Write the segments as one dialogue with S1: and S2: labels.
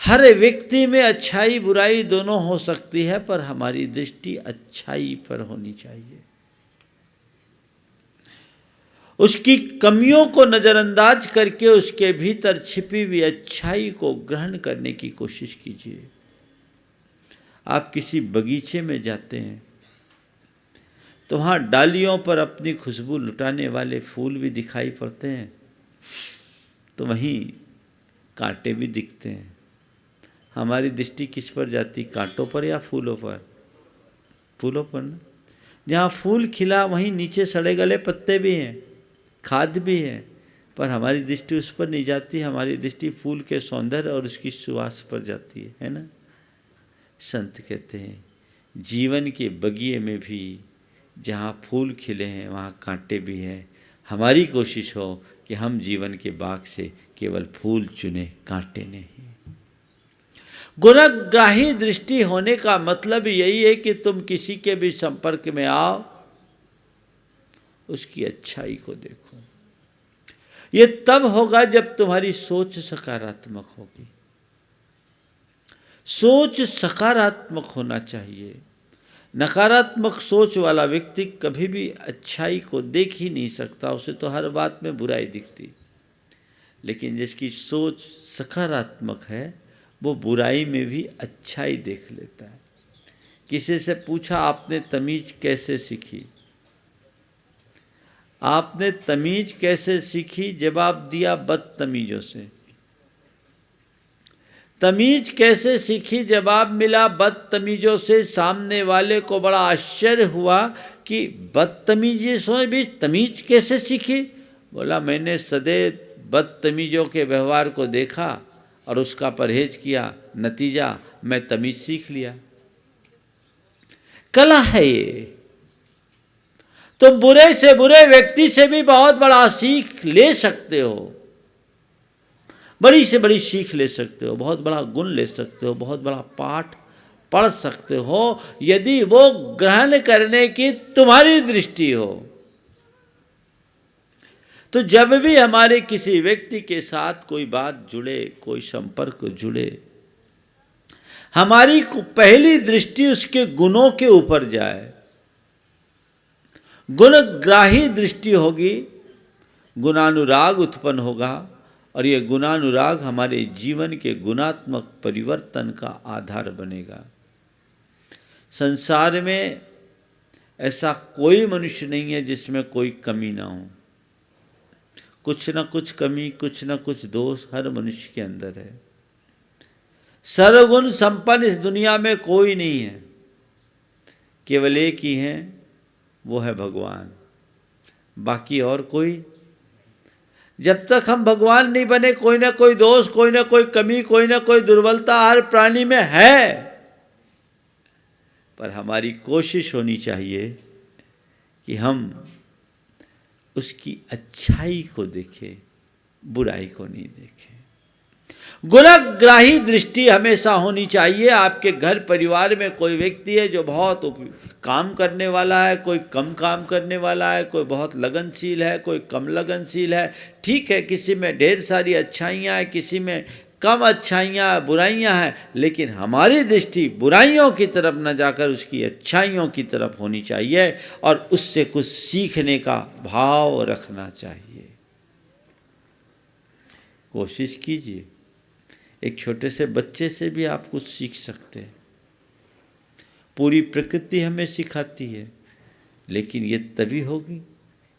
S1: हर व्यक्ति में अच्छाई बुराई दोनों हो सकती है, पर हमारी दृष्टि अच्छाई पर होनी चाहिए। उसकी कमियों को नज़रअंदाज करके उसके भीतर छिपी हुई अच्छाई को ग्रहण करने की कोशिश कीजिए। आप किसी बगीचे में जाते हैं तो वहाँ डालियों पर अपनी खुशबू लुटाने वाले फूल भी दिखाई पड़ते हैं तो वहीं कांटे भी दिखते हैं। हमारी दृष्टि किस पर जाती? कांटों पर या फूलों पर? फूलों पर ना। जहाँ फूल खिला, वहीं नीचे सड़े गले पत्ते भी हैं, खाद भी है, पर हमारी दृष्टि उस पर नहीं जाती। हमारी दृष्टि फूल के सौंदर्य और उसकी सुवास पर जाती है है ना? संत कहते हैं, जीवन के बगिए में भी जहाँ फूल खिले हैं, वहाँ कांटे भी हैं। हमारी कोशिश हो कि हम जीवन के बाग से केवल फूल चुने, कांटे नहीं। गुणग्राही दृष्टि होने का मतलब यही है कि तुम किसी के भी संपर्क में आओ, उसकी अच्छाई को देखो। ये तब होगा जब तुम्हारी सोच सकारात्मक होगी। सोच सकारात्मक होना चाहिए। नकारात्मक सोच वाला व्यक्ति कभी भी अच्छाई को देख ही नहीं सकता, उसे तो हर बात में बुराई दिखती। लेकिन जिसकी सोच सकारात्मक है वो बुराई में भी अच्छाई देख लेता है। किसी से पूछा, आपने तमीज कैसे सीखी? आपने तमीज कैसे सीखी? जवाब दिया, बदतमीजों से। तमीज कैसे सीखी? जवाब मिला, बदतमीजों से। सामने वाले को बड़ा आश्चर्य हुआ कि बदतमीजी से भी तमीज कैसे सीखी? बोला, मैंने सदैव बदतमीजों के व्यवहार को देखा। और उसका परहेज किया, नतीजा मैं तमीज सीख लिया। कला है ये। तुम बुरे से बुरे व्यक्ति से भी बहुत बड़ा सीख ले सकते हो। बड़ी से बड़ी सीख ले सकते हो, बहुत बड़ा गुण ले सकते हो, बहुत बड़ा पाठ पढ़ सकते हो, यदि वो ग्रहण करने की तुम्हारी दृष्टि हो। तो जब भी हमारे किसी व्यक्ति के साथ कोई बात जुड़े, कोई संपर्क जुड़े, हमारी पहली दृष्टि उसके गुणों के ऊपर जाए। गुणग्राही दृष्टि होगी, गुणानुराग उत्पन्न होगा और ये गुणानुराग हमारे जीवन के गुणात्मक परिवर्तन का आधार बनेगा। संसार में ऐसा कोई मनुष्य नहीं है जिसमें कोई कमी ना हो। कुछ ना कुछ कमी, कुछ ना कुछ दोष हर मनुष्य के अंदर है। सर्वगुण संपन्न इस दुनिया में कोई नहीं है। केवल एक ही है, वो है भगवान। बाकी और कोई? जब तक हम भगवान नहीं बने, कोई ना कोई दोष, कोई ना कोई कमी, कोई ना कोई दुर्बलता हर प्राणी में है। पर हमारी कोशिश होनी चाहिए कि हम उसकी अच्छाई को देखे, बुराई को नहीं देखे। गुणग्राही दृष्टि हमेशा होनी चाहिए। आपके घर परिवार में कोई व्यक्ति है जो बहुत काम करने वाला है, कोई कम काम करने वाला है, कोई बहुत लगनशील है, कोई कम लगनशील है। ठीक है, किसी में ढेर सारी अच्छाइयाँ हैं, किसी में कम अच्छाइयाँ, बुराइयाँ हैं, लेकिन हमारी दृष्टि बुराइयों की तरफ़ न जाकर उसकी अच्छाइयों की तरफ़ होनी चाहिए और उससे कुछ सीखने का भाव रखना चाहिए। कोशिश कीजिए, एक छोटे से बच्चे से भी आप कुछ सीख सकते हैं। पूरी प्रकृति हमें सिखाती है, लेकिन ये तभी होगी,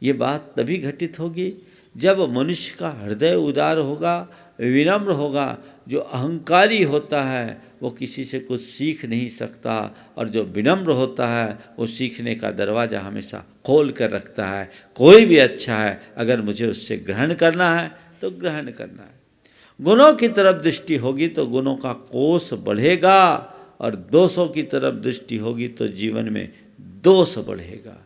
S1: ये बात तभी घटित होगी जब मनुष्य का हृदय उदार होगा विनम्र होगा, जो अहंकारी होता है, वो किसी से कुछ सीख नहीं सकता, और जो विनम्र होता है, वो सीखने का दरवाज़ा हमेशा खोल कर रखता है। कोई भी अच्छा है, अगर मुझे उससे ग्रहण करना है तो ग्रहण करना है। गुणों की तरफ़ दृष्टि होगी तो गुणों का कोष बढ़ेगा, और दोषों की तरफ़ दृष्टि होगी तो जीवन में दोष बढ़ेगा।